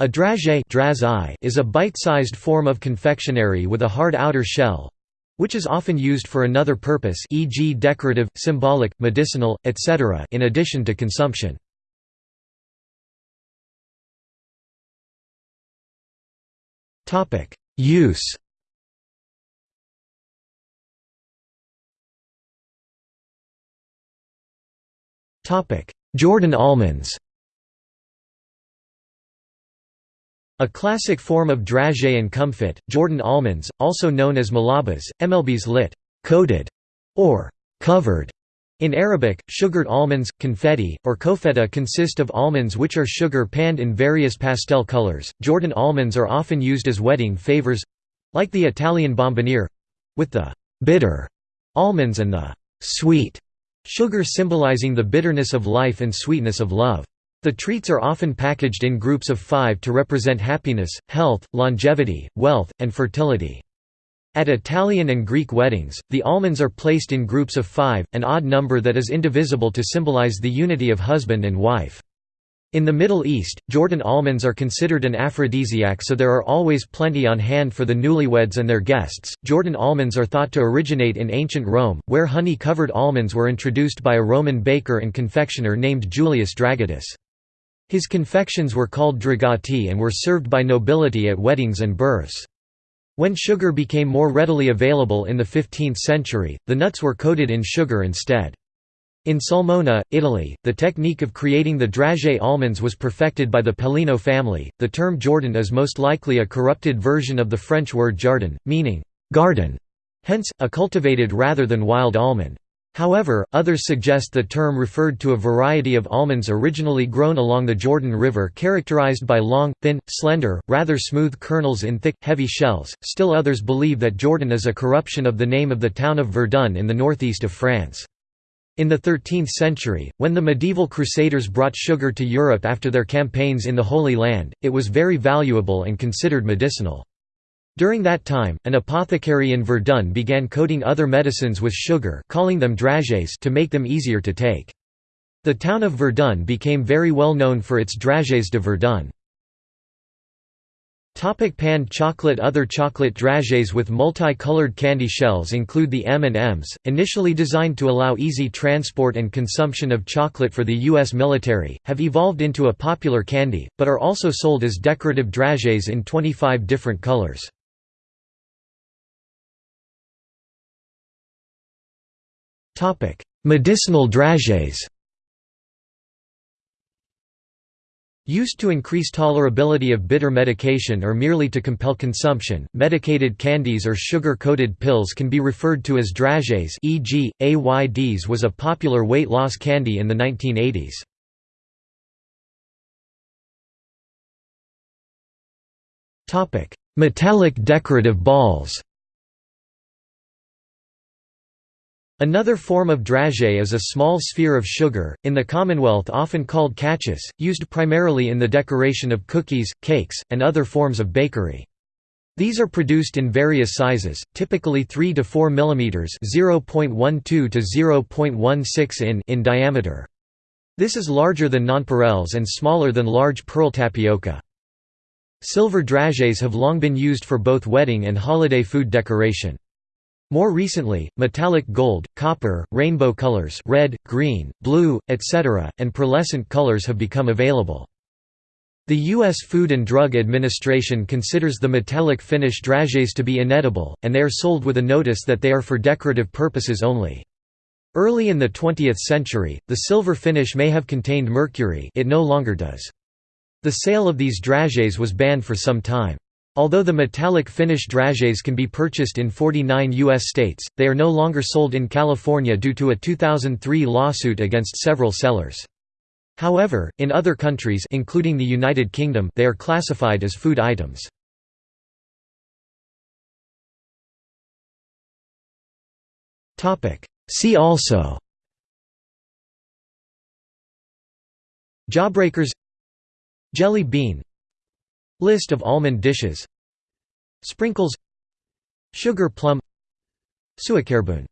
A dragée is a bite-sized form of confectionery with a hard outer shell, which is often used for another purpose e.g. decorative, symbolic, medicinal, etc. in addition to consumption. Use Jordan almonds A classic form of dragée and comfit, Jordan almonds, also known as malabas, mlbs lit. coated or covered. In Arabic, sugared almonds, confetti, or koufeta consist of almonds which are sugar panned in various pastel colors. Jordan almonds are often used as wedding favors like the Italian bomboniere with the bitter almonds and the sweet sugar symbolizing the bitterness of life and sweetness of love. The treats are often packaged in groups of five to represent happiness, health, longevity, wealth, and fertility. At Italian and Greek weddings, the almonds are placed in groups of five, an odd number that is indivisible to symbolize the unity of husband and wife. In the Middle East, Jordan almonds are considered an aphrodisiac so there are always plenty on hand for the newlyweds and their guests. Jordan almonds are thought to originate in ancient Rome, where honey-covered almonds were introduced by a Roman baker and confectioner named Julius Dragatus. His confections were called dragati and were served by nobility at weddings and births. When sugar became more readily available in the 15th century, the nuts were coated in sugar instead. In Sulmona, Italy, the technique of creating the dragée almonds was perfected by the Pelino family. The term Jordan is most likely a corrupted version of the French word jardin, meaning garden, hence, a cultivated rather than wild almond. However, others suggest the term referred to a variety of almonds originally grown along the Jordan River characterized by long, thin, slender, rather smooth kernels in thick, heavy shells. Still others believe that Jordan is a corruption of the name of the town of Verdun in the northeast of France. In the 13th century, when the medieval crusaders brought sugar to Europe after their campaigns in the Holy Land, it was very valuable and considered medicinal. During that time, an apothecary in Verdun began coating other medicines with sugar calling them dragées to make them easier to take. The town of Verdun became very well known for its dragées de Verdun. Topic panned chocolate Other chocolate dragées with multi-colored candy shells include the M&Ms, initially designed to allow easy transport and consumption of chocolate for the U.S. military, have evolved into a popular candy, but are also sold as decorative dragées in 25 different colors. Medicinal dragées Used to increase tolerability of bitter medication or merely to compel consumption, medicated candies or sugar-coated pills can be referred to as dragées e.g., AYDs was a popular weight loss candy in the 1980s. Metallic decorative balls Another form of dragée is a small sphere of sugar, in the Commonwealth often called cachous, used primarily in the decoration of cookies, cakes, and other forms of bakery. These are produced in various sizes, typically 3 to 4 mm (0.12 to 0.16 in) in diameter. This is larger than nonpareils and smaller than large pearl tapioca. Silver dragées have long been used for both wedding and holiday food decoration. More recently, metallic gold, copper, rainbow colors red, green, blue, etc., and pearlescent colors have become available. The U.S. Food and Drug Administration considers the metallic finish dragées to be inedible, and they are sold with a notice that they are for decorative purposes only. Early in the 20th century, the silver finish may have contained mercury it no longer does. The sale of these dragées was banned for some time. Although the metallic finish dragées can be purchased in 49 U.S. states, they are no longer sold in California due to a 2003 lawsuit against several sellers. However, in other countries including the United Kingdom they are classified as food items. See also Jawbreakers Jelly bean List of almond dishes. Sprinkles. Sugar plum. Suikerboon